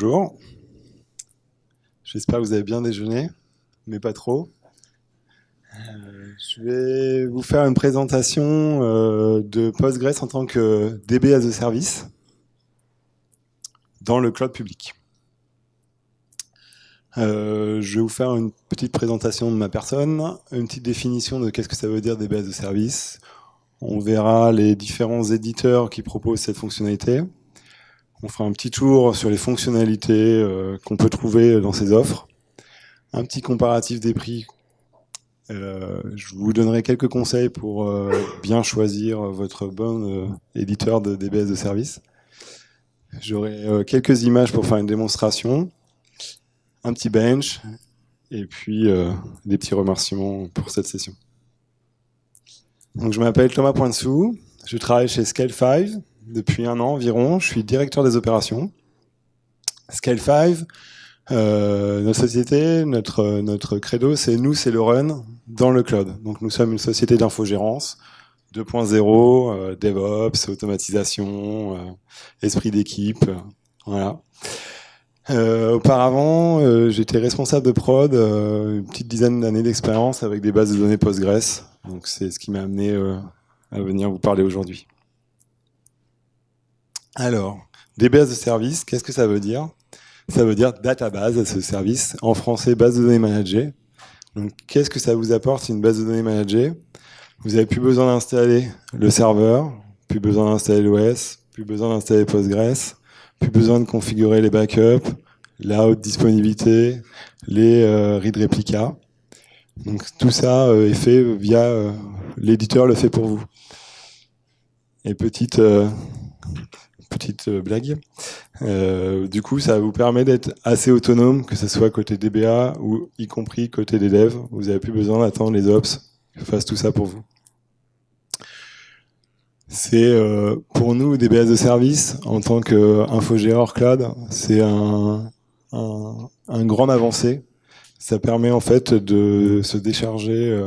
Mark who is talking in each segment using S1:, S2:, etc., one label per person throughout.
S1: Bonjour. J'espère que vous avez bien déjeuné, mais pas trop. Euh, je vais vous faire une présentation euh, de Postgres en tant que DB as a service dans le cloud public. Euh, je vais vous faire une petite présentation de ma personne, une petite définition de qu'est-ce que ça veut dire DB as a service. On verra les différents éditeurs qui proposent cette fonctionnalité. On fera un petit tour sur les fonctionnalités qu'on peut trouver dans ces offres. Un petit comparatif des prix euh, je vous donnerai quelques conseils pour euh, bien choisir votre bon euh, éditeur de DBS de service. J'aurai quelques images pour faire une démonstration, un petit bench, et puis des petits remerciements pour cette session. Donc, je m'appelle Thomas Pointsou, je travaille chez Scale5 depuis un an environ, je suis directeur des opérations. Scale5, euh, notre société, notre, credo, c'est nous, c'est le run dans le cloud. Donc nous sommes une société d'infogérance 2.0, euh, DevOps, automatisation, euh, esprit d'équipe, voilà. Auparavant, j'étais responsable de prod, une petite dizaine d'années d'expérience avec des bases de données Postgres. Donc c'est ce qui m'a amené à venir vous parler aujourd'hui. Alors, des bases de service, qu'est-ce que ça veut dire? Ça veut dire database, ce service. En français, base de données managée. Donc, qu'est-ce que ça vous apporte une base de données managée? Vous n'avez plus besoin d'installer le serveur, plus besoin d'installer l'OS, plus besoin d'installer Postgres, plus besoin de configurer les backups, la haute disponibilité, les euh, read replica. Donc tout ça euh, est fait via euh, l'éditeur le fait pour vous. Et petite petite euh, blague. Euh, du coup, ça vous permet d'être assez autonome, que ce soit côté DBA ou y compris côté des devs. Vous n'avez plus besoin d'attendre les ops qui fassent tout ça pour vous. C'est euh, pour nous DBA de service en tant qu'infogéreur cloud, c'est un, un, grand avancé. Ça permet en fait de se décharger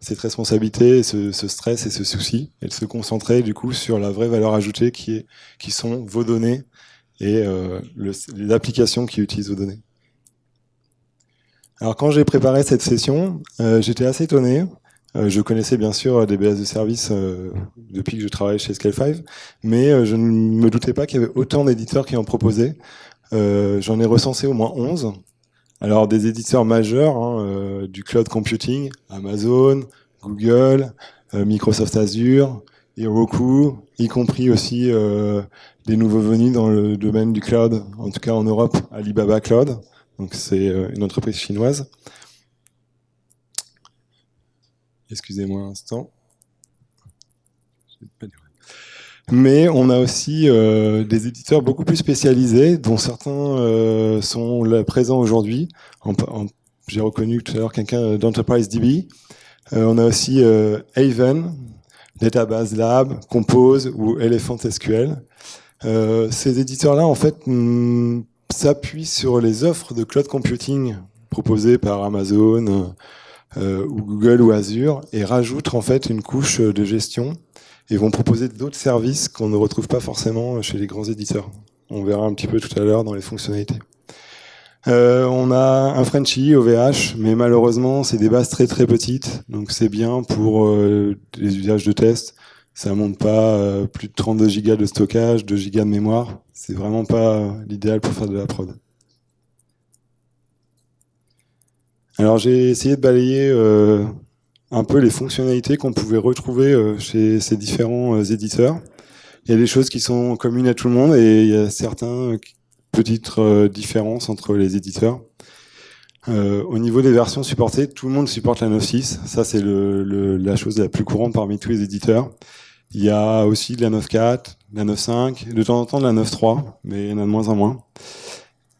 S1: cette responsabilité, ce, stress et ce souci, et de se concentrer du coup sur la vraie valeur ajoutée qui, est, qui sont vos données et euh, applications qui utilisent vos données. Alors quand j'ai préparé cette session, euh, j'étais assez étonné. Euh, je connaissais bien sûr des BS de service euh, depuis que je travaillais chez Scale5, mais je ne me doutais pas qu'il y avait autant d'éditeurs qui en proposaient. J'en ai recensé au moins 11. Alors des éditeurs majeurs hein, euh, du cloud computing, Amazon, Google, euh, Microsoft Azure, Heroku, y compris aussi euh, des nouveaux venus dans le domaine du cloud, en tout cas en Europe, Alibaba Cloud, donc c'est une entreprise chinoise. Excusez-moi un instant. Mais on a aussi euh, des éditeurs beaucoup plus spécialisés, dont certains euh, sont là, présents aujourd'hui. J'ai reconnu tout à l'heure quelqu'un d'Enterprise DB. Euh, on a aussi euh, Haven, Database Lab, Compose ou Elephant SQL. Euh, ces éditeurs-là, en fait, mm, s'appuient sur les offres de cloud computing proposées par Amazon ou Google ou Azure et rajoutent en fait une couche de gestion et vont proposer d'autres services qu'on ne retrouve pas forcément chez les grands éditeurs. On verra un petit peu tout à l'heure dans les fonctionnalités. Euh, on a un Frenchy OVH, mais malheureusement, c'est des bases très très petites, donc c'est bien pour euh, les usages de test. Ça monte pas euh, plus de 32 gigas de stockage, 2 gigas de mémoire. C'est vraiment pas l'idéal pour faire de la prod. Alors j'ai essayé de balayer un peu les fonctionnalités qu'on pouvait retrouver euh, chez ces différents euh, éditeurs. Il y a des choses qui sont communes à tout le monde et il y a certaines petites euh, différences entre les éditeurs. Au niveau des versions supportées, tout le monde supporte la 9.6. Ça, c'est la chose la plus courante parmi tous les éditeurs. Il y a aussi la 9.4, la 9.5, de temps en temps de la 9.3, mais il y en a de moins en moins.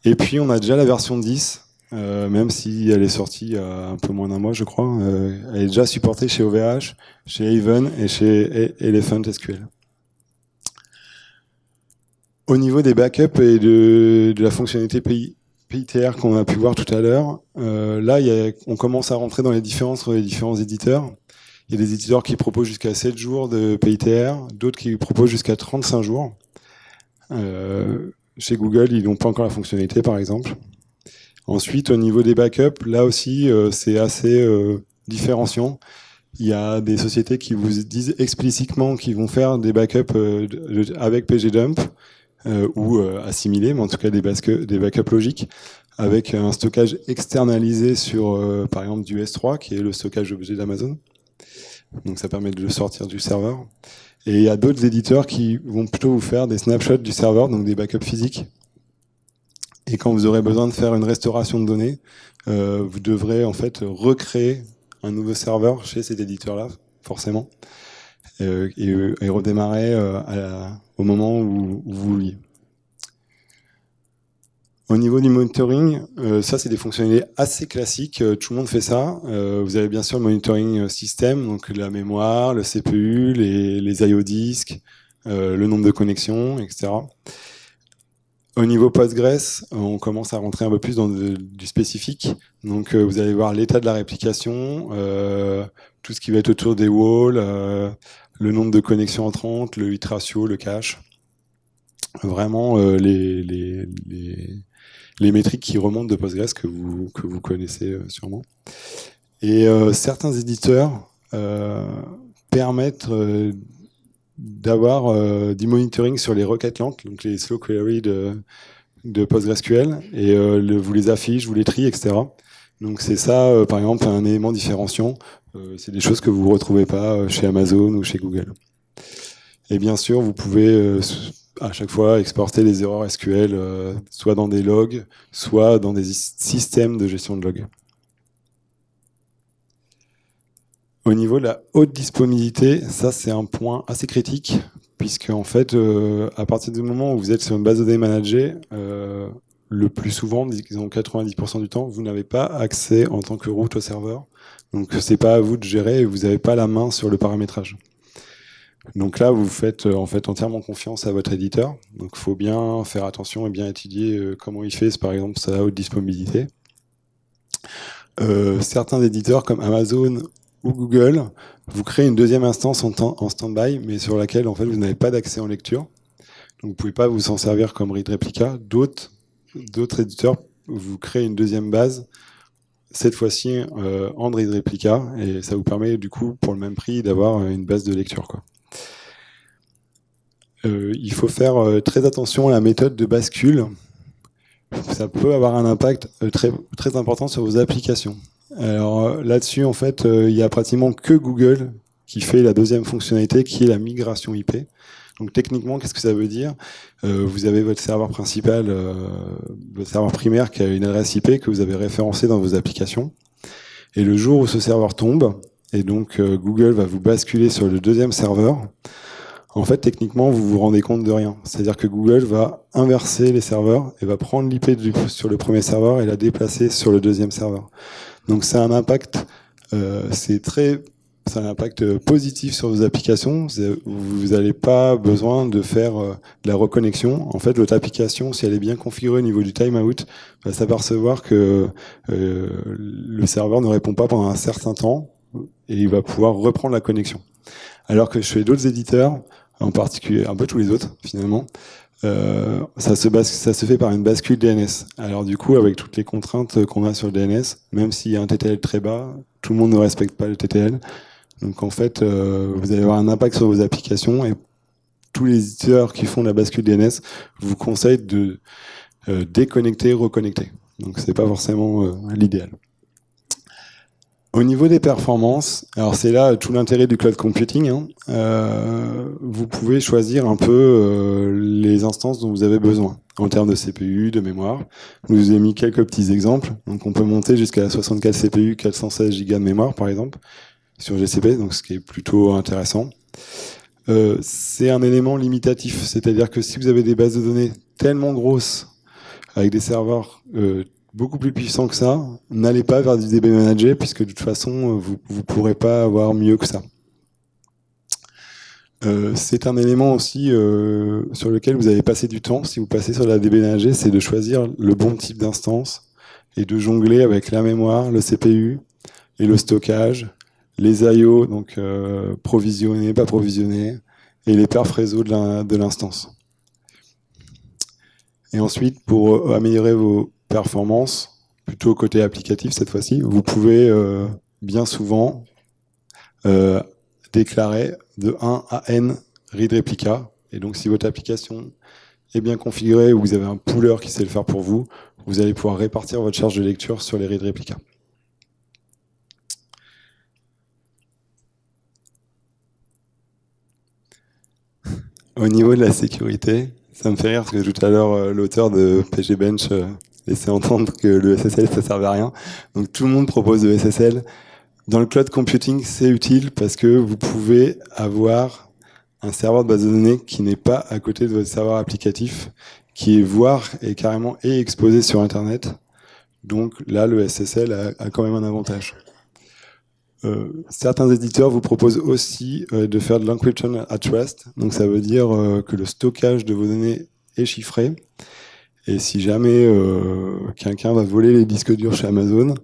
S1: Et puis, on a déjà la version 10, euh, même si elle est sortie il y a un peu moins d'un mois, je crois. Euh, elle est déjà supportée chez OVH, chez Haven et chez Elephant SQL. Au niveau des backups et de, la fonctionnalité PITR qu'on a pu voir tout à l'heure, euh, là, on commence à rentrer dans les différences entre les différents éditeurs. Il y a des éditeurs qui proposent jusqu'à 7 jours de PITR, d'autres qui proposent jusqu'à 35 jours. Euh, Chez Google, ils n'ont pas encore la fonctionnalité, par exemple. Ensuite, au niveau des backups, là aussi, euh, c'est assez euh, différenciant. Il y a des sociétés qui vous disent explicitement qu'ils vont faire des backups euh, avec pgdump ou assimilés, mais en tout cas des, des backups logiques, avec un stockage externalisé sur, par exemple, du S3, qui est le stockage objet d'Amazon. Donc ça permet de le sortir du serveur. Et il y a d'autres éditeurs qui vont plutôt vous faire des snapshots du serveur, donc des backups physiques. Et quand vous aurez besoin de faire une restauration de données, euh, vous devrez en fait recréer un nouveau serveur chez cet éditeur-là, forcément, euh, et, redémarrer euh, au moment où, où vous vouliez. Au niveau du monitoring, euh, ça c'est des fonctionnalités assez classiques, euh, tout le monde fait ça. Euh, vous avez bien sûr le monitoring système, donc la mémoire, le CPU, les, les IO disques, le nombre de connexions, etc. Au niveau Postgres, on commence à rentrer un peu plus dans du spécifique. Donc vous allez voir l'état de la réplication, tout ce qui va être autour des walls, le nombre de connexions entrantes, le hit ratio, le cache. Vraiment les, métriques qui remontent de Postgres que vous, connaissez euh, sûrement. Et euh, certains éditeurs euh, permettent d'avoir du monitoring sur les requêtes lentes, donc les slow queries de, PostgreSQL, et vous les affiche, vous les trie, etc. Donc c'est ça, par exemple, un élément différenciant. c'est des choses que vous ne retrouvez pas chez Amazon ou chez Google. Et bien sûr, vous pouvez à chaque fois exporter les erreurs SQL, euh, soit dans des logs, soit dans des systèmes de gestion de logs. Au niveau de la haute disponibilité, ça c'est un point assez critique, puisque en fait, euh, à partir du moment où vous êtes sur une base de données managée, euh, le plus souvent, disons 90% du temps, vous n'avez pas accès en tant que route au serveur. Donc c'est pas à vous de gérer et vous n'avez pas la main sur le paramétrage. Donc là, vous faites euh, en fait entièrement confiance à votre éditeur. Donc il faut bien faire attention et bien étudier comment il fait, par exemple, sa haute disponibilité. Certains éditeurs comme Amazon Google vous créent une deuxième instance en, stand-by, mais sur laquelle en fait vous n'avez pas d'accès en lecture. Donc vous pouvez pas vous en servir comme read replica. D'autres éditeurs vous créent une deuxième base, cette fois-ci euh, en read replica, et ça vous permet du coup pour le même prix d'avoir une base de lecture. Euh, il faut faire euh, très attention à la méthode de bascule. Ça peut avoir un impact euh, très important sur vos applications. Alors là-dessus, en fait, il y a pratiquement que Google qui fait la deuxième fonctionnalité, qui est la migration IP. Donc techniquement, qu'est-ce que ça veut dire? Vous avez votre serveur principal, votre serveur primaire qui a une adresse IP que vous avez référencée dans vos applications. Et le jour où ce serveur tombe, et donc Google va vous basculer sur le deuxième serveur, en fait, techniquement, vous vous rendez compte de rien. C'est-à-dire que Google va inverser les serveurs et va prendre l'IP sur le premier serveur et la déplacer sur le deuxième serveur. Donc c'est un impact, euh, c'est très, un impact positif sur vos applications. Vous n'avez pas besoin de faire euh, de la reconnexion. En fait, votre application, si elle est bien configurée au niveau du timeout, va s'apercevoir que euh, le serveur ne répond pas pendant un certain temps et il va pouvoir reprendre la connexion. Alors que chez d'autres éditeurs, en particulier un peu tous les autres finalement. Euh, ça, se ça se fait par une bascule DNS. Alors du coup, avec toutes les contraintes qu'on a sur le DNS, même s'il y a un TTL très bas, tout le monde ne respecte pas le TTL. Donc en fait, euh, vous allez avoir un impact sur vos applications et tous les éditeurs qui font la bascule DNS vous conseillent de euh, déconnecter, reconnecter. Donc c'est pas forcément euh, l'idéal. Au niveau des performances, alors c'est là tout l'intérêt du cloud computing. Hein, euh, vous pouvez choisir un peu euh, les instances dont vous avez besoin en termes de CPU, de mémoire. Je vous ai mis quelques petits exemples. Donc on peut monter jusqu'à 64 CPU, 416 Go de mémoire par exemple sur GCP, donc ce qui est plutôt intéressant. Euh, c'est un élément limitatif, c'est-à-dire que si vous avez des bases de données tellement grosses avec des serveurs euh, beaucoup plus puissant que ça, n'allez pas vers du DB Manager, puisque de toute façon, vous ne pourrez pas avoir mieux que ça. Euh, c'est un élément aussi euh, sur lequel vous avez passé du temps, si vous passez sur la DB Manager, c'est de choisir le bon type d'instance et de jongler avec la mémoire, le CPU et le stockage, les IO, donc euh, provisionnés, pas provisionnés, et les perfs réseau de l'instance. Et ensuite, pour améliorer vos performances, plutôt côté applicatif cette fois-ci, vous pouvez bien souvent déclarer de 1 à n read replica. Et donc, si votre application est bien configurée ou vous avez un pooler qui sait le faire pour vous, vous allez pouvoir répartir votre charge de lecture sur les read replica. Au niveau de la sécurité, ça me fait rire parce que tout à l'heure, euh, l'auteur de PGBench euh, laissait entendre que le SSL, ça servait à rien. Donc tout le monde propose le SSL. Dans le cloud computing, c'est utile parce que vous pouvez avoir un serveur de base de données qui n'est pas à côté de votre serveur applicatif, qui est voire et carrément est exposé sur Internet. Donc là, le SSL a quand même un avantage. Euh, certains éditeurs vous proposent aussi euh, de faire de l'encryption at rest. Donc ça veut dire euh, que le stockage de vos données est chiffré. Et si jamais quelqu'un va voler les disques durs chez Amazon,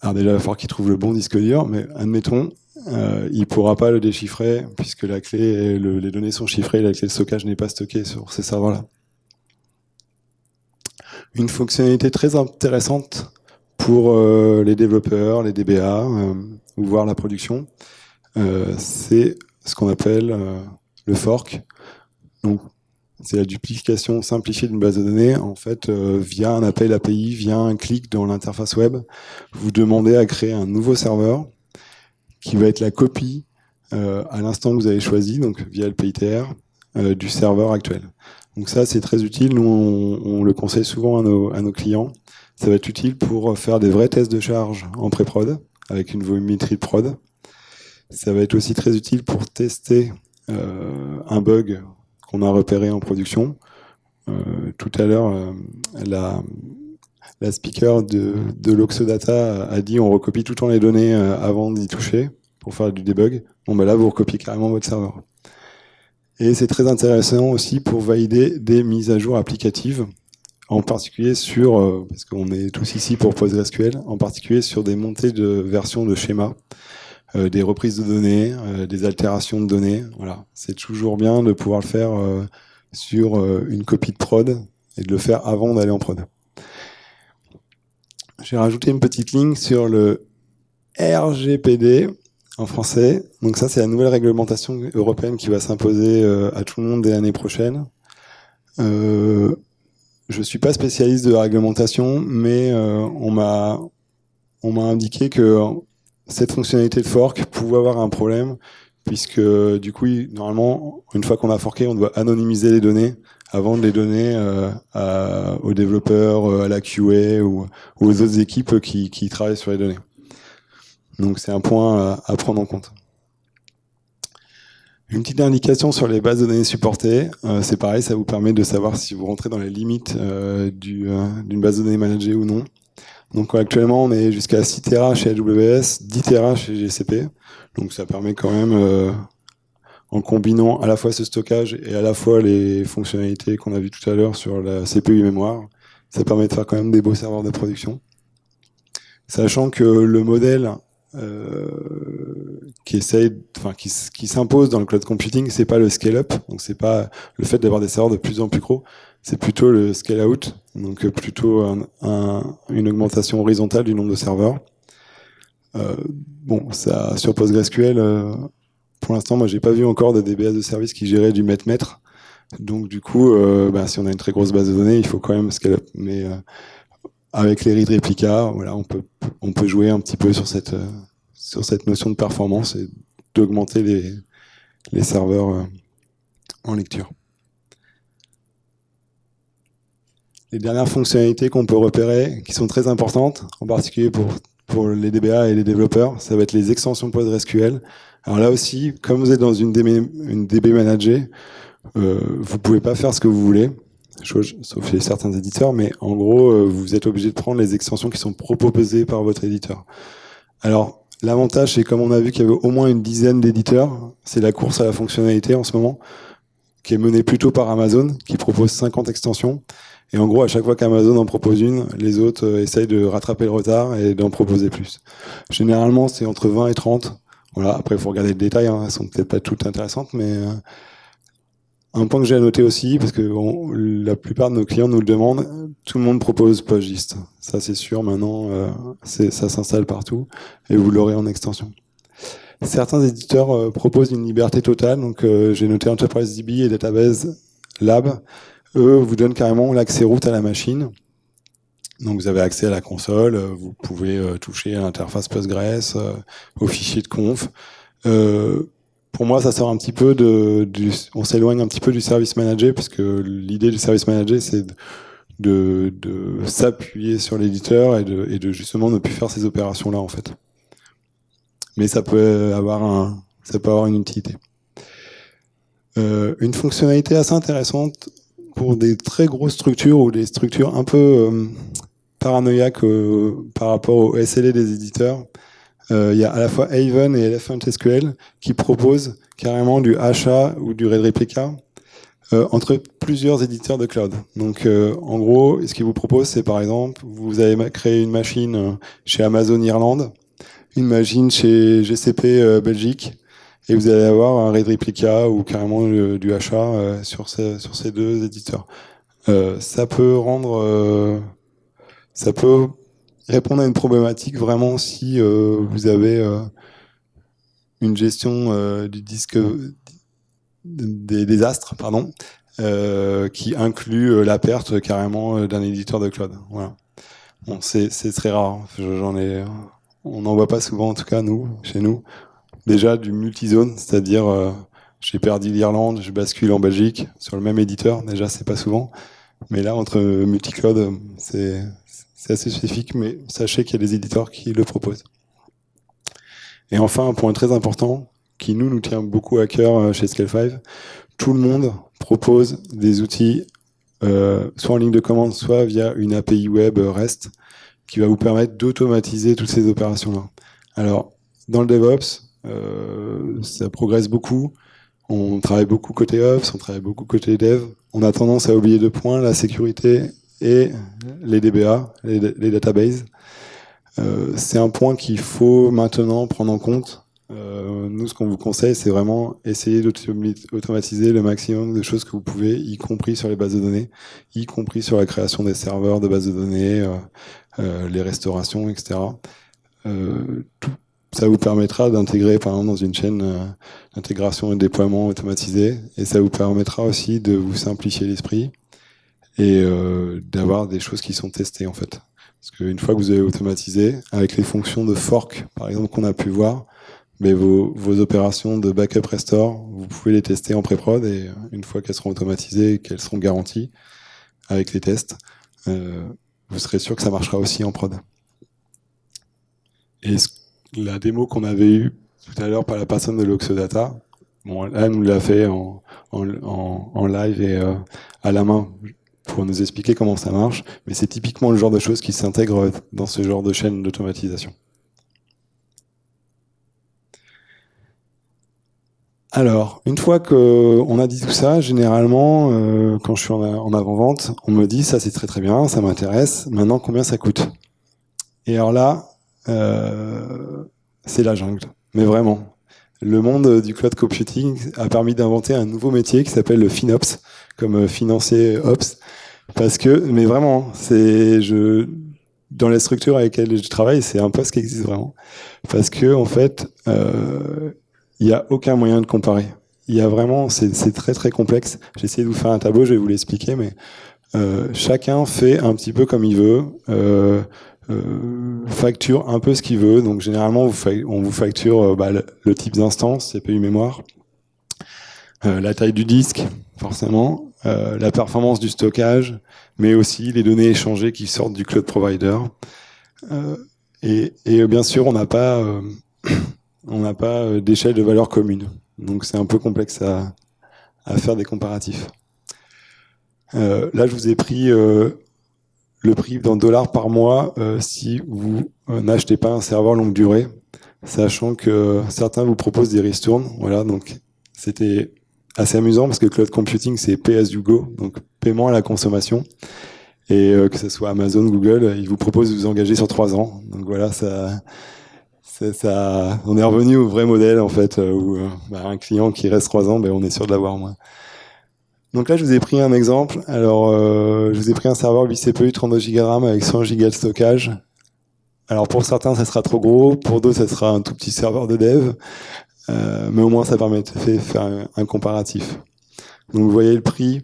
S1: alors déjà il va falloir qu'il trouve le bon disque dur, mais admettons, il ne pourra pas le déchiffrer puisque la clé, les données sont chiffrées, la clé de stockage n'est pas stockée sur ces serveurs-là. Une fonctionnalité très intéressante pour euh, les développeurs, les DBA, euh, ou voir la production, euh, c'est ce qu'on appelle le fork. Donc, c'est la duplication simplifiée d'une base de données. En fait, via un appel API, via un clic dans l'interface web, vous demandez à créer un nouveau serveur qui va être la copie à l'instant que vous avez choisi, donc via le PITR, du serveur actuel. Donc ça, c'est très utile. Nous, on, le conseille souvent à nos clients. Ça va être utile pour faire des vrais tests de charge en pré-prod, avec une volumétrie de prod. Ça va être aussi très utile pour tester euh, un bug qu'on a repéré en production. Euh, tout à l'heure, euh, la, speaker de, l'Oxodata a dit on recopie tout le temps les données avant d'y toucher pour faire du debug. Bon, ben là, vous recopiez carrément votre serveur. Et c'est très intéressant aussi pour valider des mises à jour applicatives en particulier sur, euh, parce qu'on est tous ici pour PostgreSQL, en particulier sur des montées de versions de schémas, euh, des reprises de données, euh, des altérations de données. Voilà, c'est toujours bien de pouvoir le faire sur une copie de prod et de le faire avant d'aller en prod. J'ai rajouté une petite ligne sur le RGPD en français. Donc ça, c'est la nouvelle réglementation européenne qui va s'imposer à tout le monde dès l'année prochaine. Euh, je suis pas spécialiste de la réglementation, mais euh, on m'a on m'a indiqué que cette fonctionnalité de fork pouvait avoir un problème, puisque du coup, normalement, une fois qu'on a forké, on doit anonymiser les données avant de les donner euh, aux développeurs, euh, à la QA ou, aux autres équipes qui, travaillent sur les données. Donc c'est un point à prendre en compte. Une petite indication sur les bases de données supportées, euh, c'est pareil, ça vous permet de savoir si vous rentrez dans les limites d'une base de données managée ou non. Donc actuellement, on est jusqu'à 6 Tera chez AWS, 10 Tera chez GCP. Donc ça permet quand même, en combinant à la fois ce stockage et à la fois les fonctionnalités qu'on a vues tout à l'heure sur la CPU mémoire, ça permet de faire quand même des beaux serveurs de production. Sachant que le modèle euh, qui essaye, qui, s'impose dans le cloud computing, c'est pas le scale up, donc c'est pas le fait d'avoir des serveurs de plus en plus gros, c'est plutôt le scale out, donc plutôt un, une augmentation horizontale du nombre de serveurs. Euh, bon, ça sur PostgreSQL, euh, pour l'instant, moi j'ai pas vu encore de DBS de service qui gérait du mètre-mètre. Donc du coup, euh, bah, si on a une très grosse base de données, il faut quand même scale up. Mais euh, avec les read replica, voilà, on peut on peut jouer un petit peu sur cette euh, sur cette notion de performance et d'augmenter les les serveurs euh, en lecture. Les dernières fonctionnalités qu'on peut repérer, qui sont très importantes, en particulier pour pour les DBA et les développeurs, ça va être les extensions PostgreSQL. Alors là aussi, comme vous êtes dans une DB, une DB managée, euh, vous pouvez pas faire ce que vous voulez sauf chez certains éditeurs, mais en gros, euh, vous êtes obligé de prendre les extensions qui sont proposées par votre éditeur. Alors, l'avantage, c'est comme on a vu qu'il y avait au moins une dizaine d'éditeurs, c'est la course à la fonctionnalité en ce moment, qui est menée plutôt par Amazon, qui propose 50 extensions. Et en gros, à chaque fois qu'Amazon en propose une, les autres euh, essayent de rattraper le retard et d'en proposer plus. Généralement, c'est entre 20 et 30. Voilà. Après, il faut regarder le détail, hein. elles sont peut-être pas toutes intéressantes, mais euh, un point que j'ai à noter aussi, parce que la plupart de nos clients nous le demandent, tout le monde propose PostGIST. Ça c'est sûr, maintenant euh, ça s'installe partout et vous l'aurez en extension. Certains éditeurs euh, proposent une liberté totale, donc euh, j'ai noté Enterprise DB et Database Lab. Eux vous donnent carrément l'accès route à la machine. Donc vous avez accès à la console, vous pouvez toucher à l'interface Postgres, au fichier de conf pour moi, ça sort un petit peu de, du, on s'éloigne un petit peu du service manager, parce que l'idée du service manager, c'est de, s'appuyer sur l'éditeur et de, justement ne plus faire ces opérations-là, en fait. Mais ça peut avoir un, ça peut avoir une utilité. Euh, une fonctionnalité assez intéressante pour des très grosses structures ou des structures un peu euh, paranoïaques euh, par rapport au SLA des éditeurs, euh, il y a à la fois Haven et Elephant SQL qui proposent carrément du achat ou du RAID Replica entre plusieurs éditeurs de cloud. Donc, en gros, ce qu'ils vous proposent, c'est par exemple, vous avez créé une machine chez Amazon Irlande, une machine chez GCP Belgique, et vous allez avoir un RAID Replica ou carrément du sur, ces, sur ces deux éditeurs. ça peut rendre, ça peut répondre à une problématique vraiment si euh, vous avez euh, une gestion euh, du disque des désastres, pardon, qui inclut la perte carrément d'un éditeur de cloud. Voilà. Bon, c'est très rare. J'en ai, on n'en voit pas souvent en tout cas nous, chez nous. Déjà du multizone, c'est-à-dire j'ai perdu l'Irlande, je bascule en Belgique sur le même éditeur. Déjà, c'est pas souvent. Mais là, entre multicloud, c'est assez spécifique, mais sachez qu'il y a des éditeurs qui le proposent. Et enfin, un point très important, qui nous, tient beaucoup à cœur euh, chez Scale5, tout le monde propose des outils, euh, soit en ligne de commande, soit via une API web REST, qui va vous permettre d'automatiser toutes ces opérations-là. Alors, dans le DevOps, euh, ça progresse beaucoup. On travaille beaucoup côté Ops, on travaille beaucoup côté Dev. On a tendance à oublier deux points, la sécurité et les DBA, les, databases. Euh, c'est un point qu'il faut maintenant prendre en compte. Euh, nous, ce qu'on vous conseille, c'est vraiment essayer d'automatiser le maximum de choses que vous pouvez, y compris sur les bases de données, y compris sur la création des serveurs de bases de données, euh, euh les restaurations, etc. Euh, tout, ça vous permettra d'intégrer, par exemple, dans une chaîne euh, d'intégration et de déploiement automatisé, et ça vous permettra aussi de vous simplifier l'esprit et euh, d'avoir des choses qui sont testées en fait. Parce qu'une fois que vous avez automatisé, avec les fonctions de fork, par exemple, qu'on a pu voir, mais vos, vos, opérations de backup restore, vous pouvez les tester en pré-prod et une fois qu'elles seront automatisées, qu'elles seront garanties avec les tests, euh, vous serez sûr que ça marchera aussi en prod. Et la démo qu'on avait eue tout à l'heure par la personne de l'Oxodata, bon, elle nous l'a fait en, live et euh, à la main pour nous expliquer comment ça marche, mais c'est typiquement le genre de choses qui s'intègrent dans ce genre de chaîne d'automatisation. Alors, une fois qu'on a dit tout ça, généralement, euh, quand je suis en, avant-vente, on me dit ça c'est très très bien, ça m'intéresse, maintenant combien ça coûte? Et alors là, euh, c'est la jungle, mais vraiment. Le monde du cloud computing a permis d'inventer un nouveau métier qui s'appelle le FinOps, comme euh, financier Ops, parce que, mais vraiment, c'est je dans les structures avec lesquelles je travaille, c'est un poste qui existe vraiment, parce que en fait, euh, il n'y a aucun moyen de comparer. Il y a vraiment, c'est très très complexe. J'ai essayé de vous faire un tableau, je vais vous l'expliquer, mais euh, chacun fait un petit peu comme il veut. Euh, euh, facture un peu ce qu'il veut. Donc généralement, on vous facture euh, bah, le, type d'instance, CPU mémoire, euh, la taille du disque, forcément, euh, la performance du stockage, mais aussi les données échangées qui sortent du cloud provider. Euh, et, et, bien sûr, on n'a pas, on n'a pas d'échelle de valeur commune. Donc c'est un peu complexe à, à, faire des comparatifs. là, je vous ai pris le prix d'un dollar par mois euh, si vous euh, n'achetez pas un serveur longue durée, sachant que certains vous proposent des ristournes. Voilà, donc c'était assez amusant parce que cloud computing c'est as you go, donc paiement à la consommation. Et euh, que ce soit Amazon, Google, ils vous proposent de vous engager sur trois ans. Donc voilà, ça, ça, on est revenu au vrai modèle en fait, où bah, un client qui reste trois ans, ben, on est sûr de l'avoir moins. Donc là, je vous ai pris un exemple. Alors, euh, je vous ai pris un serveur 8 CPU, 32 Go RAM avec 100 Go de stockage. Alors pour certains, ça sera trop gros. Pour d'autres, ça sera un tout petit serveur de dev. Euh, mais au moins, ça permet de faire un, comparatif. Donc vous voyez le prix.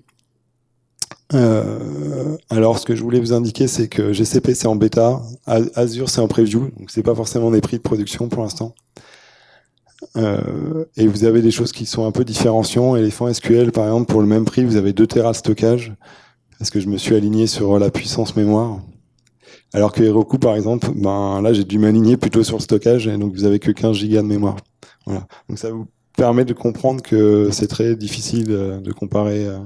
S1: Euh, alors, ce que je voulais vous indiquer, c'est que GCP c'est en bêta, Azure c'est en preview, donc c'est pas forcément des prix de production pour l'instant. Euh, et vous avez des choses qui sont un peu différenciantes. Elephant SQL, par exemple, pour le même prix, vous avez 2 Tera de stockage, parce que je me suis aligné sur la puissance mémoire. Alors que Heroku, par exemple, ben là, j'ai dû m'aligner plutôt sur le stockage, et donc vous avez que 15 Go de mémoire. Voilà. Donc ça vous permet de comprendre que c'est très difficile euh, de comparer, euh,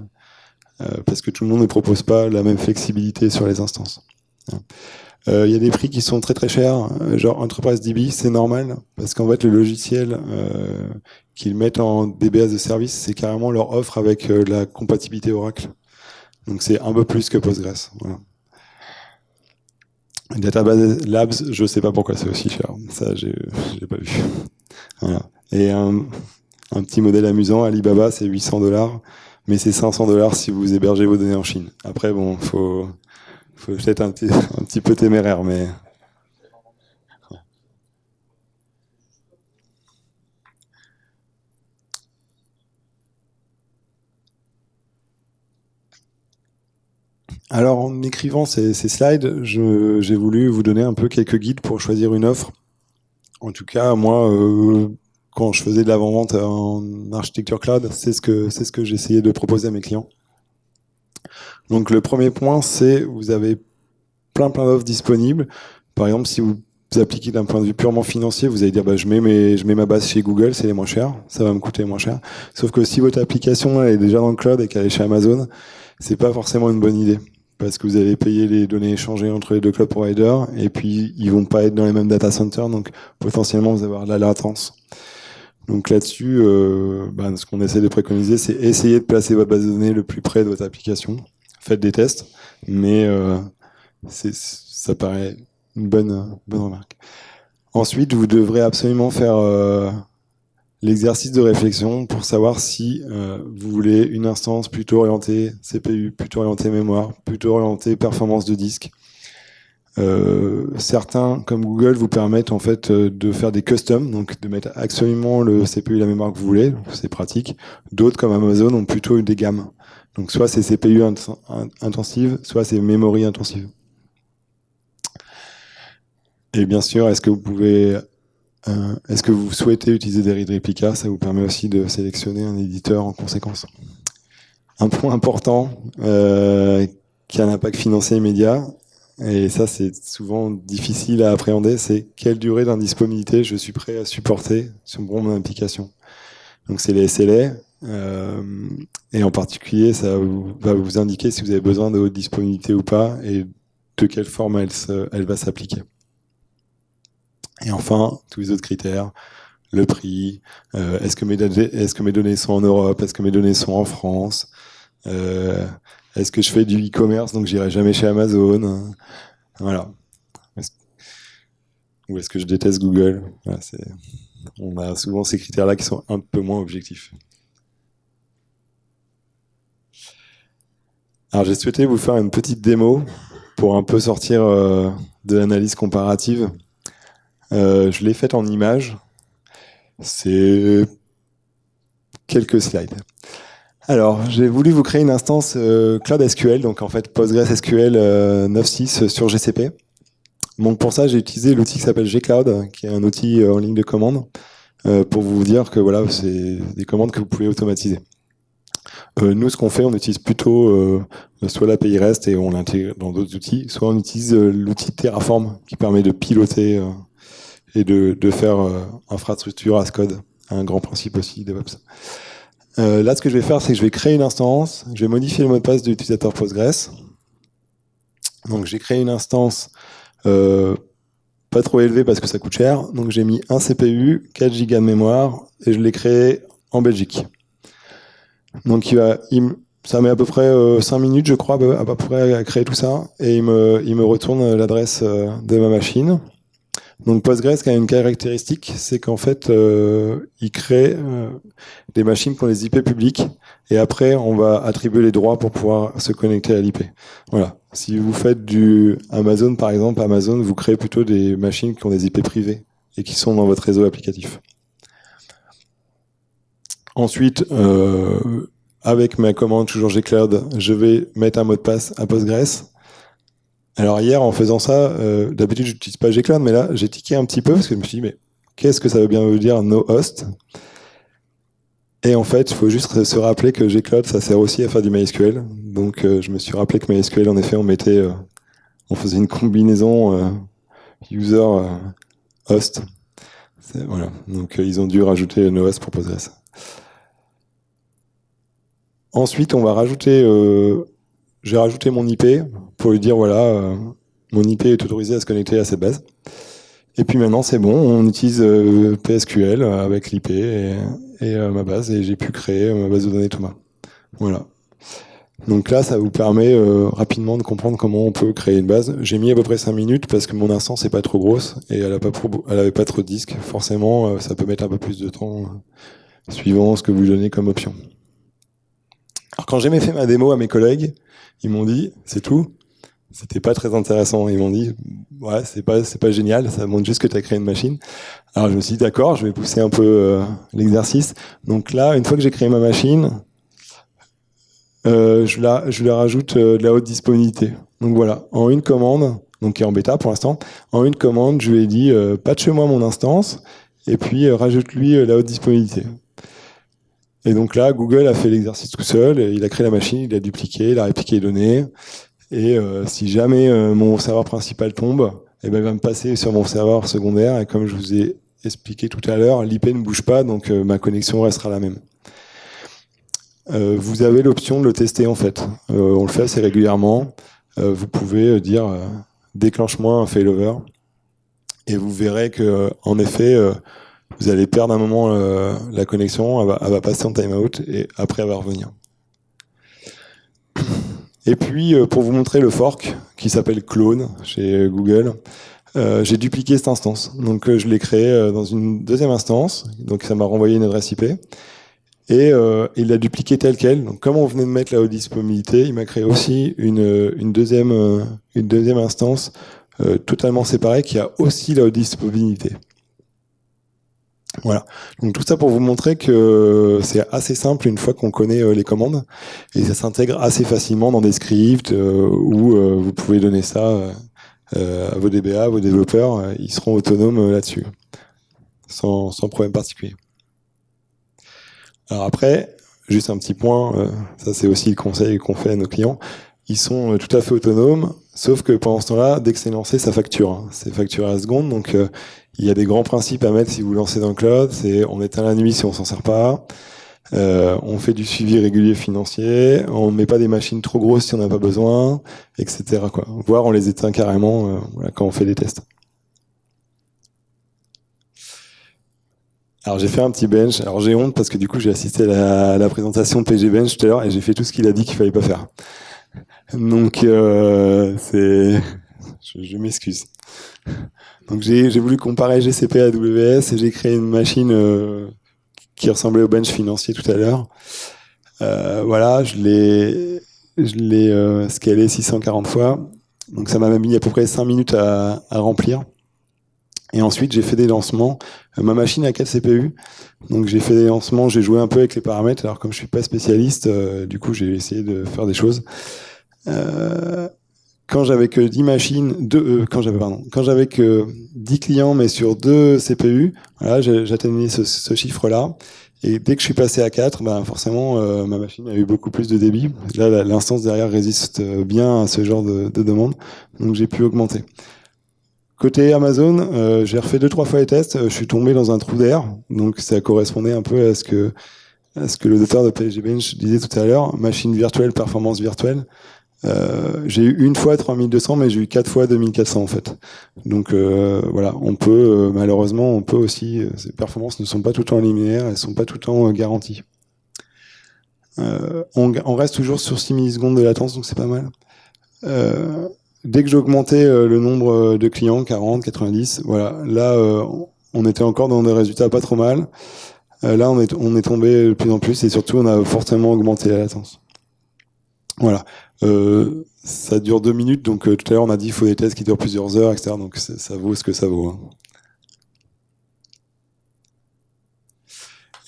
S1: parce que tout le monde ne propose pas la même flexibilité sur les instances. Euh, il y a des prix qui sont très très chers, euh, genre Enterprise DB, c'est normal, parce qu'en fait le logiciel euh, qu'ils mettent en DBS de service, c'est carrément leur offre avec la compatibilité Oracle. Donc c'est un peu plus que Postgres. Voilà. Database Labs, je sais pas pourquoi c'est aussi cher. Ça, j'ai pas vu. Voilà. Et un, un, petit modèle amusant, Alibaba, c'est 800 dollars, mais c'est 500 dollars si vous hébergez vos données en Chine. Après, bon, faut faut peut-être un petit, un petit peu téméraire, mais. Alors, en écrivant ces, slides, j'ai voulu vous donner un peu quelques guides pour choisir une offre. En tout cas, moi, euh, quand je faisais de l'avant-vente en architecture cloud, c'est ce que c'est ce que j'essayais de proposer à mes clients. Donc le premier point, c'est vous avez plein plein d'offres disponibles. Par exemple, si vous appliquez d'un point de vue purement financier, vous allez dire bah, je, mets mes, je mets ma base chez Google, c'est les moins cher, ça va me coûter moins cher. Sauf que si votre application est déjà dans le cloud et qu'elle est chez Amazon, c'est pas forcément une bonne idée. Parce que vous allez payer les données échangées entre les deux cloud providers et puis ils vont pas être dans les mêmes data centers, donc potentiellement vous allez avoir de la latence. Donc là-dessus, euh, bah, ce qu'on essaie de préconiser, c'est essayer de placer votre base de données le plus près de votre application. Faites des tests, mais euh, ça paraît une bonne, bonne remarque. Ensuite, vous devrez absolument faire euh, l'exercice de réflexion pour savoir si euh, vous voulez une instance plutôt orientée CPU, plutôt orientée mémoire, plutôt orientée performance de disque. Certains, comme Google, vous permettent en fait de faire des customs, donc de mettre absolument le CPU et la mémoire que vous voulez, c'est pratique. D'autres, comme Amazon, ont plutôt des gammes. Donc soit c'est CPU intensive, soit c'est memory intensive. Et bien sûr, est-ce que vous pouvez, euh, est-ce que vous souhaitez utiliser des read replicas Ça vous permet aussi de sélectionner un éditeur en conséquence. Un point important euh, qui a un impact financier immédiat, et ça c'est souvent difficile à appréhender, c'est quelle durée d'indisponibilité je suis prêt à supporter sur mon application. Donc c'est les SLA, et en particulier ça va vous indiquer si vous avez besoin de haute disponibilité ou pas, et de quelle forme elle, va s'appliquer. Et enfin, tous les autres critères, le prix, euh, est-ce que, mes données sont en Europe, est-ce que mes données sont en France, euh, est-ce que je fais du e-commerce, donc j'irai jamais chez Amazon, voilà. ou est-ce que je déteste Google? On a souvent ces critères-là qui sont un peu moins objectifs. Alors j'ai souhaité vous faire une petite démo pour un peu sortir euh, de l'analyse comparative. Euh, je l'ai faite en image. C'est quelques slides. Alors, j'ai voulu vous créer une instance euh, Cloud SQL, donc en fait PostgreSQL 9.6 euh, sur GCP. Donc pour ça, j'ai utilisé l'outil qui s'appelle gCloud, qui est un outil en ligne de commande, pour vous dire que voilà, c'est des commandes que vous pouvez automatiser. Nous, ce qu'on fait, on utilise plutôt soit l'API REST et on l'intègre dans d'autres outils, soit on utilise l'outil Terraform qui permet de piloter et de, de faire euh, infrastructure as code, un grand principe aussi DevOps. Euh, là, ce que je vais faire, c'est que je vais créer une instance, je vais modifier le mot de passe de l'utilisateur Postgres. Donc j'ai créé une instance euh, pas trop élevée parce que ça coûte cher. Donc j'ai mis un CPU, 4 Go de mémoire et je l'ai créé en Belgique. Donc il va, ça met à peu près 5 euh, minutes, je crois, à peu près à créer tout ça. Et il me, il retourne l'adresse de ma machine. Donc Postgres a une caractéristique, c'est qu'en fait, euh, il crée euh, des machines pour les IP publics, et après, on va attribuer les droits pour pouvoir se connecter à l'IP. Voilà. Si vous faites du Amazon, par exemple, Amazon, vous créez plutôt des machines qui ont des IP privés et qui sont dans votre réseau applicatif. Ensuite, euh, avec ma commande toujours gcloud, je vais mettre un mot de passe à Postgres. Alors hier, en faisant ça, euh, d'habitude, je n'utilise pas gcloud, mais là, j'ai tiqué un petit peu parce que je me suis dit, mais qu'est-ce que ça veut bien dire no host? Et en fait, il faut juste se rappeler que gcloud, ça sert aussi à faire du MySQL. Donc, euh, je me suis rappelé que MySQL, en effet, on mettait, on faisait une combinaison user host. Voilà. Donc, ils ont dû rajouter no host pour Postgres. Ensuite, on va rajouter, euh, j'ai rajouté mon IP pour lui dire voilà, euh, mon IP est autorisé à se connecter à cette base. Et puis maintenant, c'est bon, on utilise euh, PSQL avec l'IP et, ma base, et j'ai pu créer ma base de données Thomas. Voilà. Donc là, ça vous permet rapidement de comprendre comment on peut créer une base. J'ai mis à peu près 5 minutes parce que mon instance n'est pas trop grosse et elle n'avait pas trop de disques. Forcément, ça peut mettre un peu plus de temps suivant ce que vous donnez comme option. Alors quand j'ai fait ma démo à mes collègues, ils m'ont dit, c'est tout. C'était pas très intéressant. Ils m'ont dit, ouais, c'est pas, c'est pas génial. Ça montre juste que tu as créé une machine. Alors je me suis dit, d'accord, je vais pousser un peu euh, l'exercice. Donc là, une fois que j'ai créé ma machine, euh, je, la, je lui rajoute euh, de la haute disponibilité. Donc voilà, en une commande, donc qui est en bêta pour l'instant, en une commande, je lui ai dit, patche-moi mon instance, et puis rajoute-lui la haute disponibilité. Et donc là, Google a fait l'exercice tout seul, il a créé la machine, il a dupliqué, il a répliqué les données. Et euh, si jamais euh, mon serveur principal tombe, eh ben, il va me passer sur mon serveur secondaire. Et comme je vous ai expliqué tout à l'heure, l'IP ne bouge pas, donc euh, ma connexion restera la même. vous avez l'option de le tester en fait. on le fait assez régulièrement. vous pouvez dire déclenche-moi un failover. Et vous verrez que en effet, vous allez perdre un moment euh, la connexion, elle va, passer en timeout et après elle va revenir. Et puis, euh, pour vous montrer le fork, qui s'appelle Clone chez Google, euh, j'ai dupliqué cette instance. Donc, je l'ai créé dans une deuxième instance. Donc, ça m'a renvoyé une adresse IP. Et il l'a dupliqué tel quel. Donc, comme on venait de mettre la haute disponibilité, il m'a créé aussi une, deuxième, une deuxième instance totalement séparée qui a aussi la haute disponibilité. Voilà. Donc tout ça pour vous montrer que c'est assez simple une fois qu'on connaît euh, les commandes et ça s'intègre assez facilement dans des scripts euh, où euh, vous pouvez donner ça à vos DBA, vos développeurs, ils seront autonomes là-dessus, sans, sans, problème particulier. Alors après, juste un petit point, ça c'est aussi le conseil qu'on fait à nos clients, ils sont tout à fait autonomes, sauf que pendant ce temps-là, dès que c'est lancé, ça facture. Hein. C'est facturé à la seconde, donc il y a des grands principes à mettre si vous lancez dans le cloud. C'est on éteint la nuit si on s'en sert pas. Euh, on fait du suivi régulier financier. On met pas des machines trop grosses si on n'a pas besoin, etc. Quoi. Voire on les éteint carrément euh, voilà, quand on fait des tests. Alors j'ai fait un petit bench. Alors j'ai honte parce que du coup j'ai assisté à la, présentation de PG Bench tout à l'heure et j'ai fait tout ce qu'il a dit qu'il fallait pas faire. Donc euh, c'est, je, je m'excuse. Donc j'ai voulu comparer GCP à AWS et j'ai créé une machine euh, qui ressemblait au bench financier tout à l'heure. Euh, voilà, je l'ai je l'ai euh, scalé 640 fois. Donc ça m'a mis à peu près 5 minutes à, à remplir. Et ensuite, j'ai fait des lancements. Euh, ma machine a 4 CPU. Donc j'ai fait des lancements, j'ai joué un peu avec les paramètres. Alors comme je suis pas spécialiste, euh, du coup j'ai essayé de faire des choses. Euh, quand j'avais que 10 machines, deux, euh, quand j'avais pardon, quand j'avais que 10 clients mais sur deux CPU, voilà, j'atteignais ce, ce chiffre-là. Et dès que je suis passé à 4, ben forcément euh, ma machine a eu beaucoup plus de débit. Là, l'instance derrière résiste bien à ce genre de, de demande, donc j'ai pu augmenter. Côté Amazon, euh, j'ai refait deux trois fois les tests, je suis tombé dans un trou d'air, donc ça correspondait un peu à ce que à ce que le docteur de PSG Bench disait tout à l'heure, machine virtuelle, performance virtuelle. Euh, j'ai eu une fois 3200, mais j'ai eu quatre fois 2400 en fait. Donc euh, voilà, on peut euh, malheureusement, on peut aussi. Euh, ces performances ne sont pas tout le temps linéaires, elles sont pas tout le temps garanties. On, on, reste toujours sur 6 millisecondes de latence, donc c'est pas mal. dès que j'augmentais le nombre de clients, 40, 90, voilà, là, on était encore dans des résultats pas trop mal. là, on est, on est tombé de plus en plus et surtout, on a fortement augmenté la latence. Voilà. Euh, ça dure deux minutes, donc tout à l'heure on a dit qu'il faut des tests qui durent plusieurs heures, etc. Donc ça vaut ce que ça vaut. Hein.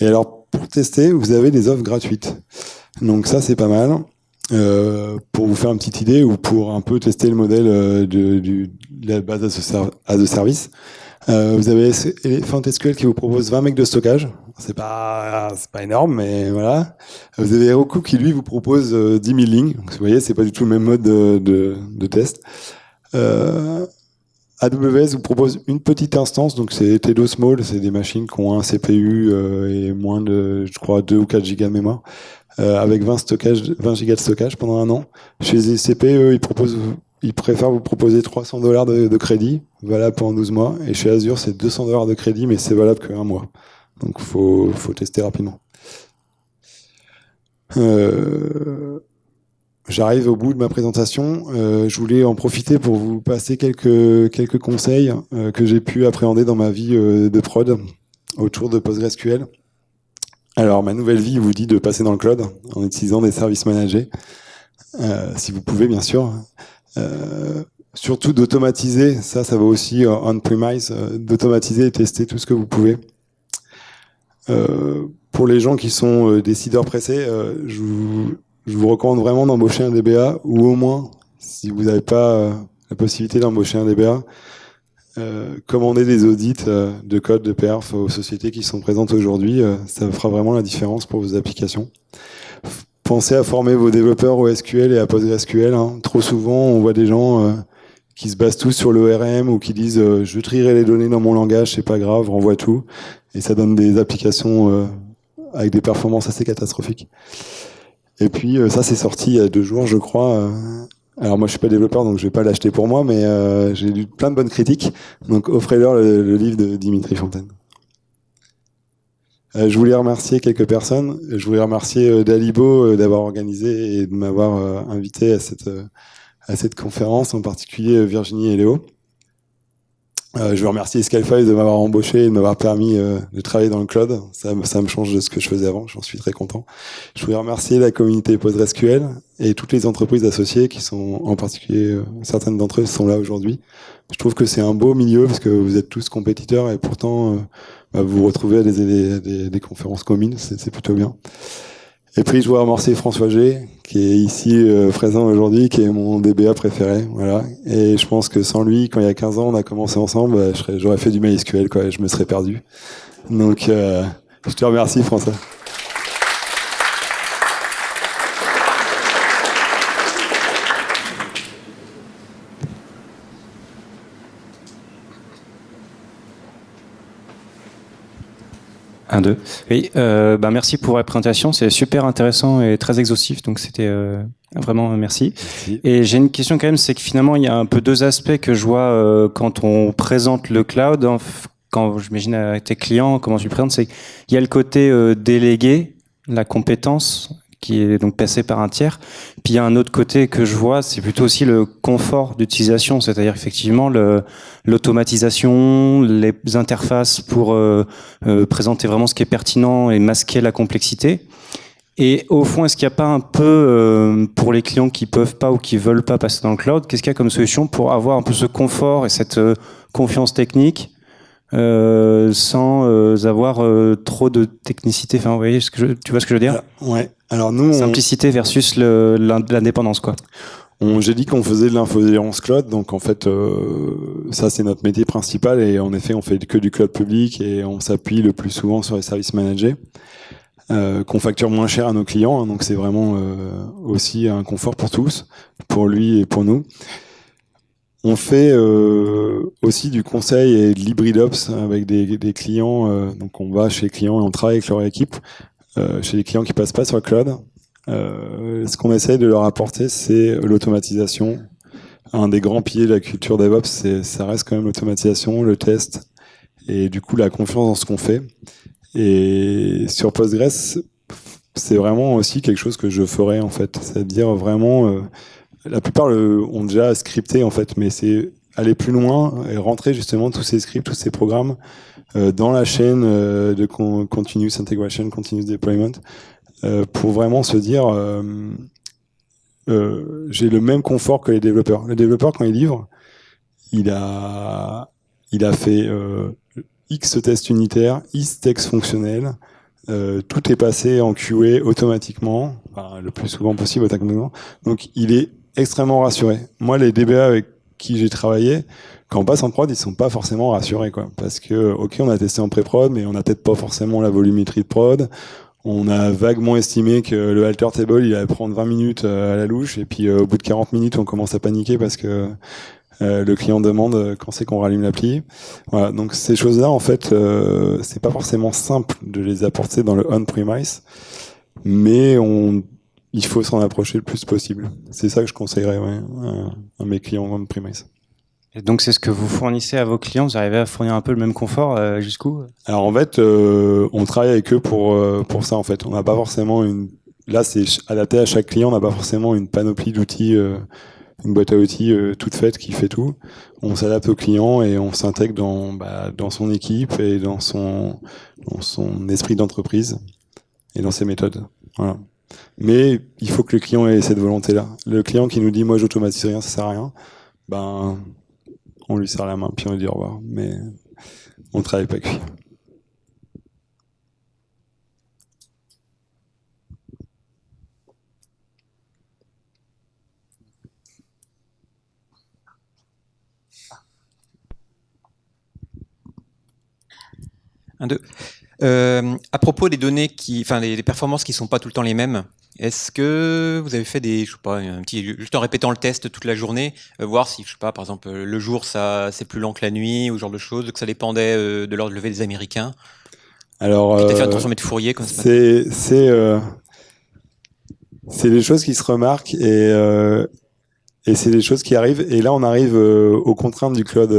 S1: Et alors, pour tester, vous avez des offres gratuites. Donc ça, c'est pas mal. Euh, pour vous faire une petite idée ou pour un peu tester le modèle euh, de, la base à de service. Euh, vous avez Elephant qui vous propose 20 mecs de stockage. C'est pas, pas énorme, mais voilà. Vous avez Heroku qui lui vous propose 10 000 lignes. Vous voyez, c'est pas du tout le même mode de, de, de test. Euh, AWS vous propose une petite instance, donc c'est Tedo Small, c'est des machines qui ont un CPU euh, et moins de, je crois, 2 ou 4 gigas de mémoire, euh, avec 20, stockage, 20 gigas de stockage pendant un an. Chez ZCP, eux, ils, proposent, ils préfèrent vous proposer 300 dollars de, crédit, valable pendant 12 mois, et chez Azure, c'est 200 dollars de crédit, mais c'est valable qu'un mois. Donc, faut, faut tester rapidement. Euh, J'arrive au bout de ma présentation. Euh, je voulais en profiter pour vous passer quelques, quelques conseils euh, que j'ai pu appréhender dans ma vie de prod autour de PostgreSQL. Alors, ma nouvelle vie vous dit de passer dans le cloud en utilisant des services managés, si vous pouvez, bien sûr. surtout d'automatiser, ça, ça va aussi on-premise, d'automatiser et tester tout ce que vous pouvez. Pour les gens qui sont décideurs pressés, je vous je vous recommande vraiment d'embaucher un DBA, ou au moins, si vous n'avez pas euh, la possibilité d'embaucher un DBA, euh, commander des audits euh, de code de perf aux sociétés qui sont présentes aujourd'hui. ça fera vraiment la différence pour vos applications. Pensez à former vos développeurs au SQL et à PostgreSQL. Hein. Trop souvent, on voit des gens qui se basent tous sur l'ORM ou qui disent je trierai les données dans mon langage, c'est pas grave, renvoie tout. Et ça donne des applications avec des performances assez catastrophiques. Et puis euh, ça c'est sorti il y a deux jours je crois. Euh. Alors moi je suis pas développeur donc je vais pas l'acheter pour moi mais euh, j'ai lu plein de bonnes critiques. Donc offrez-leur le, livre de Dimitri Fontaine. je voulais remercier quelques personnes. Je voulais remercier Dalibo d'avoir organisé et de m'avoir invité à cette, à cette conférence, en particulier Virginie et Léo. Euh, je veux remercier Scalefive de m'avoir embauché et de m'avoir permis euh, de travailler dans le cloud. Ça, me change de ce que je faisais avant. J'en suis très content. Je voulais remercier la communauté PostgreSQL et toutes les entreprises associées qui sont, en particulier, euh, certaines d'entre eux sont là aujourd'hui. Je trouve que c'est un beau milieu parce que vous êtes tous compétiteurs et pourtant bah, vous vous retrouvez à des conférences communes. C'est plutôt bien. Et puis je voudrais remercier François G, qui est ici euh, présent aujourd'hui, qui est mon DBA préféré. Voilà. Et je pense que sans lui, quand il y a 15 ans, on a commencé ensemble, j'aurais fait du MySQL, quoi, et je me serais perdu. Donc, euh, je te remercie, François.
S2: Un, deux. Oui, euh, bah merci pour la présentation. C'est super intéressant et très exhaustif. Donc c'était euh, vraiment merci. Et j'ai une question quand même, c'est que finalement il y a un peu deux aspects que je vois euh, quand on présente le cloud. Quand j'imagine à tes clients, comment tu le présentes, c'est qu'il y a le côté euh, délégué, la compétence qui est donc passé par un tiers. Puis il y a un autre côté que je vois, c'est plutôt aussi le confort d'utilisation, c'est-à-dire effectivement l'automatisation, les interfaces pour euh, euh, présenter vraiment ce qui est pertinent et masquer la complexité. Et au fond, est-ce qu'il n'y a pas un peu, euh, pour les clients qui peuvent pas ou qui veulent pas passer dans le cloud, qu'est-ce qu'il y a comme solution pour avoir un peu ce confort et cette confiance technique euh, sans euh, avoir euh, trop de technicité. Enfin, vous voyez ce que je, tu vois ce que je veux dire?
S1: Ouais. Alors nous,
S2: simplicité versus l'indépendance, quoi.
S1: J'ai dit qu'on faisait de l'infogérance cloud, donc en fait, ça c'est notre métier principal et en effet, on fait que du cloud public et on s'appuie le plus souvent sur les services managés. qu'on facture moins cher à nos clients, hein, donc c'est vraiment aussi un confort pour tous, pour lui et pour nous. On fait euh, aussi du conseil et de l'hybridops avec des, des clients. Euh, donc on va chez les clients et on travaille avec leur équipe. Euh, chez les clients qui passent pas sur le cloud, ce qu'on essaye de leur apporter, c'est l'automatisation. Un des grands piliers de la culture DevOps, ça reste quand même l'automatisation, le test et du coup la confiance dans ce qu'on fait. Et sur Postgres, c'est vraiment aussi quelque chose que je ferais en fait, c'est-à-dire vraiment la plupart le, ont déjà scripté en fait, mais c'est aller plus loin et rentrer justement tous ces scripts, tous ces programmes euh, dans la chaîne euh, de continuous integration, continuous deployment, euh, pour vraiment se dire j'ai le même confort que les développeurs. Le développeur quand il livre, il a il a fait X tests unitaires, X tests fonctionnels, tout est passé en QA automatiquement, le plus souvent possible automatiquement. Donc il est extrêmement rassuré. Moi, les DBA avec qui j'ai travaillé, quand on passe en prod, ils sont pas forcément rassurés, quoi. Parce que, ok, on a testé en pré-prod, mais on n'a peut-être pas forcément la volumétrie de prod. On a vaguement estimé que le alter table, il allait prendre 20 minutes euh, à la louche, et puis euh, au bout de 40 minutes, on commence à paniquer parce que euh, le client demande quand c'est qu'on rallume l'appli. Voilà. Donc ces choses-là, en fait, c'est pas forcément simple de les apporter dans le on-premise, mais on il faut s'en approcher le plus possible. C'est ça que je conseillerais ouais, à, mes clients on premise.
S2: Et donc c'est ce que vous fournissez à vos clients, vous arrivez à fournir un peu le même confort euh, jusqu'où?
S1: Alors en fait, euh, on travaille avec eux pour euh, pour ça en fait. On n'a pas forcément une là c'est adapté à chaque client, on n'a pas forcément une panoplie d'outils une boîte à outils toute faite qui fait tout. On s'adapte au client et on s'intègre dans bah, dans son équipe et dans son dans son esprit d'entreprise et dans ses méthodes. Voilà. Mais il faut que le client ait cette volonté-là. Le client qui nous dit moi j'automatise rien, ça sert à rien, ben on lui serre la main puis on lui dit au revoir. Mais on travaille pas avec lui.
S3: Un, deux. Euh, à propos des données qui, enfin, les, performances qui sont pas tout le temps les mêmes, est-ce que vous avez fait des, je sais pas, un petit, juste en répétant le test toute la journée, euh, voir si, je sais pas, par exemple, le jour ça c'est plus lent que la nuit ou ce genre de choses, que ça dépendait euh, de l'heure de lever des Américains?
S1: Alors,
S3: euh, fait attention à Fourier comme
S1: ça. C'est c'est c'est des choses qui se remarquent et et c'est des choses qui arrivent. Et là, on arrive aux contraintes du cloud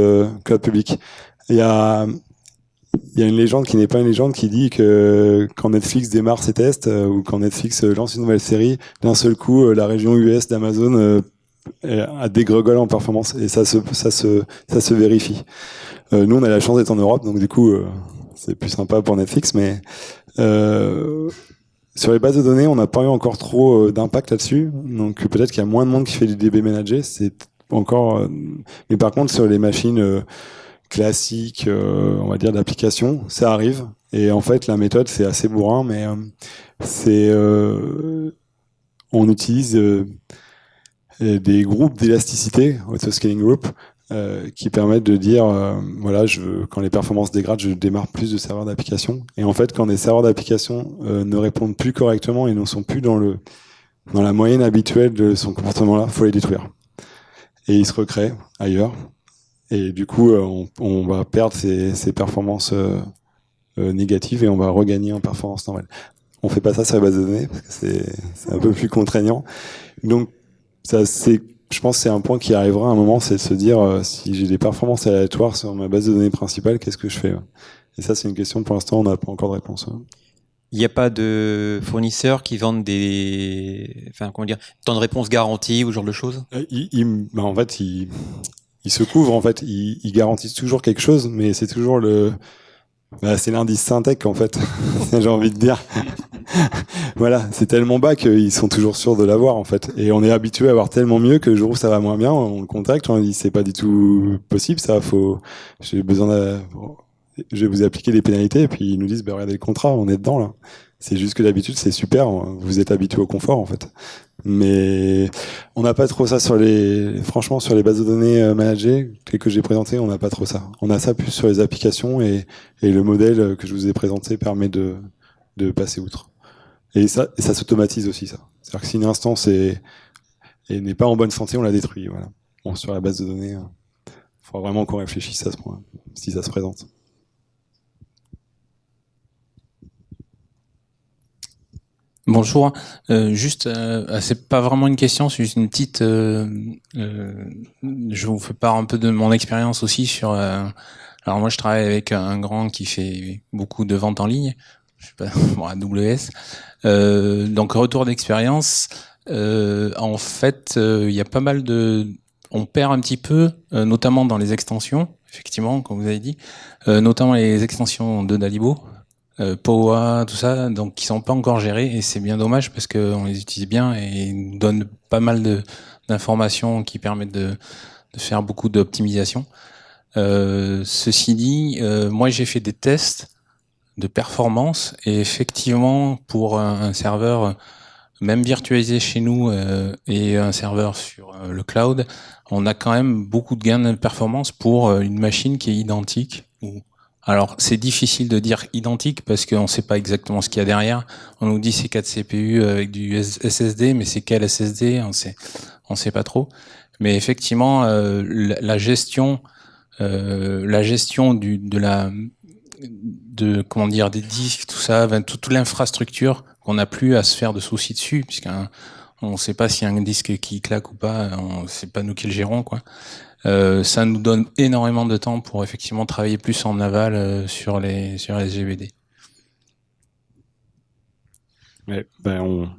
S1: cloud public. Il y a il y a une légende qui n'est pas une légende qui dit que quand Netflix démarre ses tests euh, ou quand Netflix euh, lance une nouvelle série, d'un seul coup, euh, la région US d'Amazon a gregoles en performance et ça se ça se ça se vérifie. nous, on a la chance d'être en Europe, donc du coup, c'est plus sympa pour Netflix, mais sur les bases de données, on n'a pas eu encore trop d'impact là-dessus. Donc peut-être qu'il y a moins de monde qui fait du DB manager. C'est encore, mais par contre sur les machines classique, euh, on va dire, d'application. Ça arrive. Et en fait, la méthode, c'est assez bourrin, mais euh, c'est euh, on utilise des groupes d'élasticité, auto-scaling group, qui permettent de dire, voilà, quand les performances dégradent, je démarre plus de serveurs d'application. Et en fait, quand des serveurs d'application ne répondent plus correctement et ne sont plus dans la moyenne habituelle de son comportement-là, faut les détruire. Et ils se recréent ailleurs. Et du coup, euh, on, on va perdre ces, ces performances euh, euh, négatives et on va regagner en performance normale. On fait pas ça sur les bases de données parce que c'est un peu plus contraignant. Donc, ça, c'est, je pense, que c'est un point qui arrivera à un moment, c'est de se dire si j'ai des performances aléatoires sur ma base de données principale, qu'est-ce que je fais Et ça, c'est une question. Pour l'instant, on n'a pas encore de réponse.
S3: Il n'y a pas de fournisseurs qui vendent des, enfin comment dire, temps de réponse garantie ou ce genre de choses?
S1: il, bah, en fait, il, ils se couvrent en fait, ils, garantissent toujours quelque chose, mais c'est toujours le, bah, c'est l'indice Syntec en fait, j'ai envie de dire. voilà, c'est tellement bas qu'ils sont toujours sûrs de l'avoir en fait. Et on est habitué à avoir tellement mieux que le jour où ça va moins bien, on le contacte, on dit c'est pas du tout possible, ça faut, j'ai besoin de, je vais vous appliquer des pénalités et puis ils nous disent bah regardez le contrat, on est dedans là. C'est juste que d'habitude c'est super, vous êtes habitué au confort en fait. Mais on n'a pas trop ça sur les, franchement, sur les bases de données euh, managées que j'ai présenté, on n'a pas trop ça. On a ça plus sur les applications et, le modèle que je vous ai présenté permet de, passer outre. Et ça, s'automatise aussi, ça. C'est-à-dire que si une instance est, n'est pas en bonne santé, on la détruit. Voilà. Bon, sur la base de données, il hein. faudra vraiment qu'on réfléchisse à ce point, si ça se présente.
S4: Bonjour. Euh, juste, euh, c'est pas vraiment une question, c'est juste une petite. Euh, euh, je vous fais part un peu de mon expérience aussi sur. Alors moi, je travaille avec un grand qui fait beaucoup de ventes en ligne. Je sais pas, bon, AWS. donc retour d'expérience. En fait, il y a pas mal de... On perd un petit peu, notamment dans les extensions, effectivement, comme vous avez dit, notamment les extensions de Dalibo, euh, POA, tout ça, donc qui sont pas encore gérés et c'est bien dommage parce qu'on les utilise bien et ils nous donnent pas mal d'informations qui permettent de, faire beaucoup d'optimisation. Euh, ceci dit, euh, moi j'ai fait des tests de performance et effectivement pour un, serveur même virtualisé chez nous euh, et un serveur sur le cloud, on a quand même beaucoup de gains de performance pour une machine qui est identique alors, c'est difficile de dire identique parce qu'on ne sait pas exactement ce qu'il y a derrière. On nous dit c'est 4 CPU avec du SSD, mais c'est quel SSD On sait, on sait pas trop. Mais effectivement, euh, la, gestion, euh, la gestion du, de la, de comment dire, des disques, tout ça, toute, l'infrastructure, qu'on n'a plus à se faire de soucis dessus, puisqu'on ne sait pas s'il y a un disque qui claque ou pas. C'est pas nous qui le gérons, quoi. Euh, ça nous donne énormément de temps pour effectivement travailler plus en aval euh, sur les sur les GBD.
S1: ben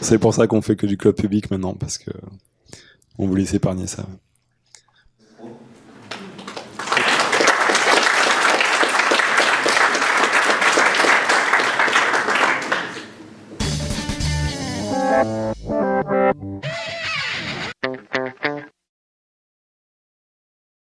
S1: C'est pour ça qu'on fait que du cloud public maintenant, parce que on voulait s'épargner ça.